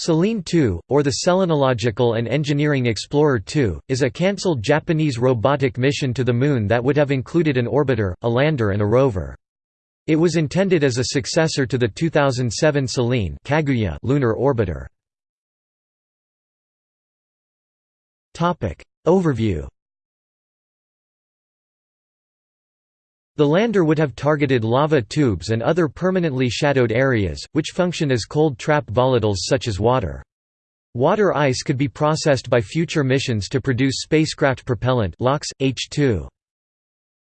Selene 2, or the Selenological and Engineering Explorer 2, is a cancelled Japanese robotic mission to the Moon that would have included an orbiter, a lander and a rover. It was intended as a successor to the 2007 Selene Kaguya lunar orbiter. Overview The lander would have targeted lava tubes and other permanently shadowed areas, which function as cold trap volatiles such as water. Water ice could be processed by future missions to produce spacecraft propellant LOX, H2.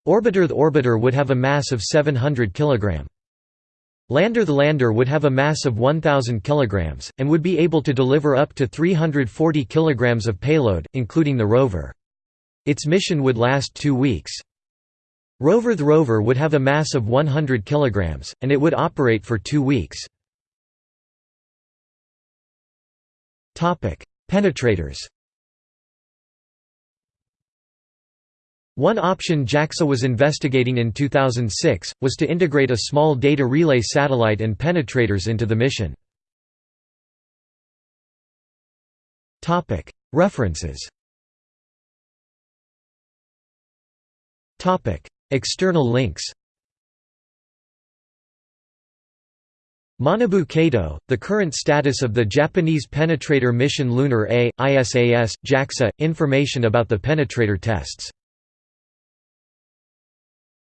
Orbiter The orbiter would have a mass of 700 kg. Lander The lander would have a mass of 1,000 kg, and would be able to deliver up to 340 kg of payload, including the rover. Its mission would last two weeks. Rover The rover would have a mass of 100 kg, and it would operate for two weeks. Penetrators One option JAXA was investigating in 2006, was to integrate a small data relay satellite and penetrators into the mission. References External links Manabu Kato, The Current Status of the Japanese Penetrator Mission Lunar A, ISAS, JAXA, information about the penetrator tests